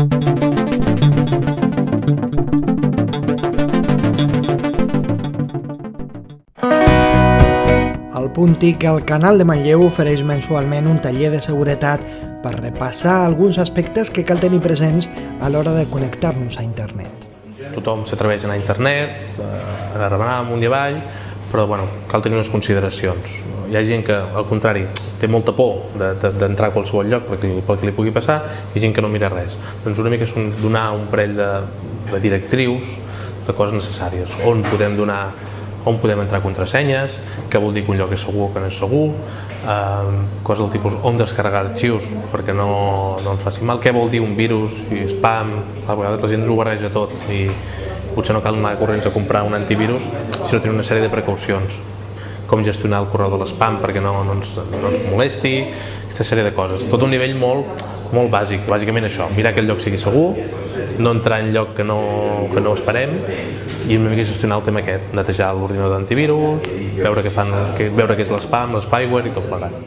El Puntic, el canal de Manlleu ofereix mensualment un taller de seguretat per repassar alguns aspectes que cal tenir presents a l'hora de connectar-nos a internet. Tothom s'atreveix a anar a internet, eh, a remenar amunt i avall, però bueno, cal tenir unes consideracions. Hi ha gent que, al contrari, té molta por d'entrar de, de, a qualsevol lloc pel que, pel que li pugui passar i gent que no mira res. Doncs una mica és un, donar un parell de, de directrius de coses necessàries, on podem donar on podem entrar contrasenyes, què vol dir que un lloc és segur o que no és segur, eh, coses del tipus on descarregar arxius perquè no, no ens faci mal, què vol dir un virus i spam, a vegades la gent ho barreja tot i potser no cal anar corrents a comprar un antivirus, sinó tenir una sèrie de precaucions com gestionar el correu de l'espam perquè no, no, ens, no ens molesti, aquesta sèrie de coses. Tot un nivell molt, molt bàsic, bàsicament això, mirar que el lloc sigui segur, no entrar en lloc que no, que no esperem i una mica gestionar el tema aquest, netejar l'ordinador d'antivirus, veure què fan, que, veure què és l'espam, l'spyware i tot plegat.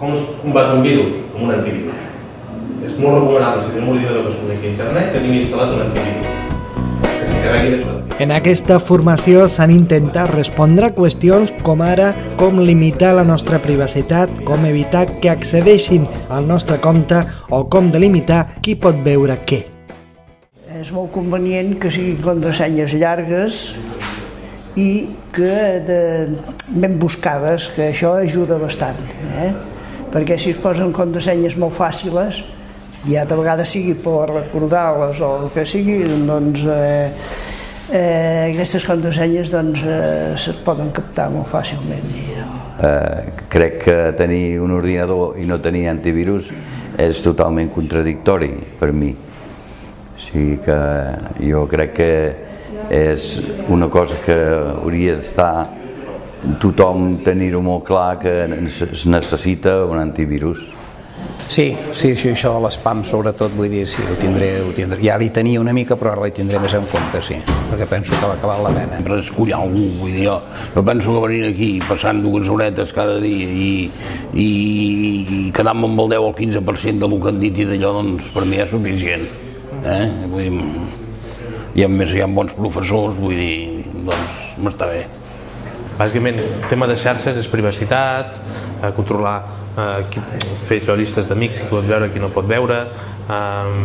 Com es combat un virus? Amb un antivirus. És molt recomanable, si tenim un ordinador que es connecti a internet, tingui instal·lat un antivirus. En aquesta formació s'han intentat respondre qüestions com ara com limitar la nostra privacitat, com evitar que accedeixin al nostre compte o com delimitar qui pot veure què. És molt convenient que siguin contrasenyes llargues i que de, ben buscades, que això ajuda bastant. Eh? Perquè si es posen contrasenyes molt fàcils, ja de vegades sigui per recordar-les o el que sigui, doncs eh, eh, aquestes contrasenyes doncs, eh, se poden captar molt fàcilment. I, no? eh, crec que tenir un ordinador i no tenir antivirus és totalment contradictori per mi. O sigui que jo crec que és una cosa que hauria d'estar tothom tenir-ho molt clar que es necessita un antivirus. Sí, sí, sí això de l'espam sobretot, vull dir, sí, ho tindré, ho tindré. Ja li tenia una mica, però ara li tindré més en compte, sí, perquè penso que va acabar la pena. Sempre escollar algú, vull dir, jo no penso que venir aquí passant dues horetes cada dia i, i, i quedar-me amb el 10 o el 15% del que han dit i d'allò, doncs per mi és suficient. Eh? Vull dir, i a més hi ha bons professors, vull dir, doncs m'està bé. Bàsicament, el tema de xarxes és privacitat, eh, controlar eh, fer llistes d'amics, qui pot veure, qui no pot veure, eh,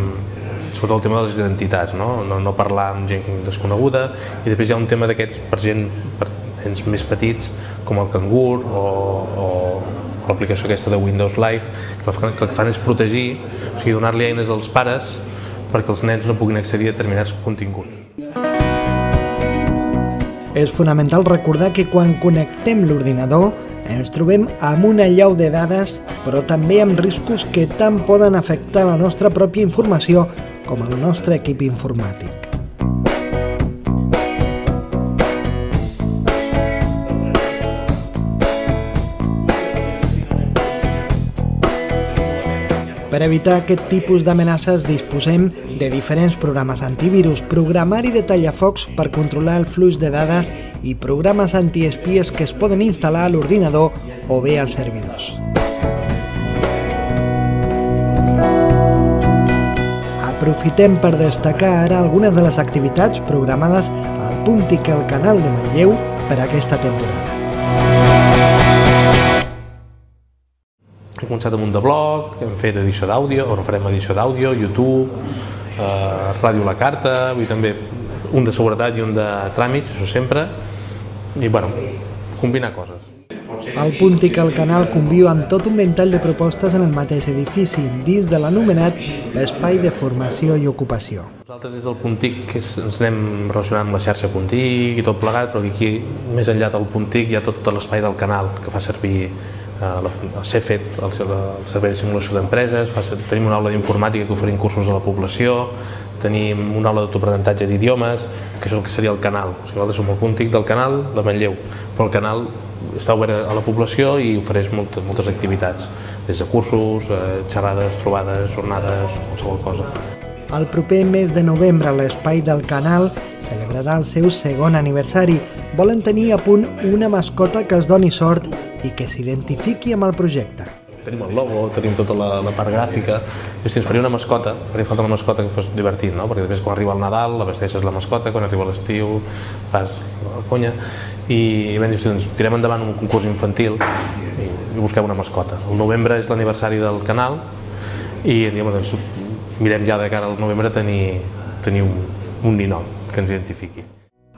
sobretot el tema de les identitats, no? No, no parlar amb gent desconeguda, i després hi ha un tema d'aquests per gent per nens més petits, com el Cangur o, o l'aplicació aquesta de Windows Live, que el que fan és protegir, o sigui, donar-li eines als pares perquè els nens no puguin accedir a determinats continguts. És fonamental recordar que quan connectem l'ordinador ens trobem amb una llau de dades, però també amb riscos que tant poden afectar la nostra pròpia informació com el nostre equip informàtic. Per evitar aquest tipus d'amenaces disposem de diferents programes antivirus, programari de tallafocs per controlar el flux de dades i programes antiespies que es poden instal·lar a l'ordinador o bé als servidors. Aprofitem per destacar ara algunes de les activitats programades al Puntic al canal de Manlleu per aquesta temporada. Hem començat amb un de blog, hem fet edició d'àudio, o no farem edició d'àudio, YouTube, eh, Ràdio La Carta, vull també un de seguretat i un de tràmits, això sempre, i bueno, combinar coses. El Puntic al canal conviu amb tot un ventall de propostes en el mateix edifici, dins de l'anomenat Espai de Formació i Ocupació. Nosaltres des del Puntic que ens anem relacionant amb la xarxa Puntic i tot plegat, però aquí, més enllà del Puntic, hi ha tot l'espai del canal que fa servir el CEFET, el, Servei de Simulació d'Empreses, tenim una aula d'informàtica que oferim cursos a la població, tenim una aula d'autoaprenentatge d'idiomes, que és el que seria el canal. O sigui, nosaltres som el punt del canal de Manlleu, però el canal està obert a la població i ofereix moltes, moltes activitats, des de cursos, eh, xerrades, trobades, jornades, qualsevol cosa. El proper mes de novembre l'Espai del Canal celebrarà el seu segon aniversari. Volen tenir a punt una mascota que els doni sort i que s'identifiqui amb el projecte. Tenim el logo, tenim tota la, la part gràfica hosti, ens faria una mascota, faria falta una mascota que fos divertit, no? perquè després quan arriba el Nadal la vesteixes la mascota, quan arriba l'estiu fas la conya i, i vam dir, doncs tirem endavant un concurs infantil i, i busquem una mascota. El novembre és l'aniversari del canal i diem, doncs, mirem ja de cara al novembre tenir, tenir un, un ninot que ens identifiqui.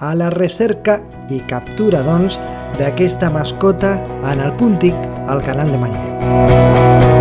A la recerca i captura, doncs, d'aquesta mascota en el Puntic al canal de Manlleu.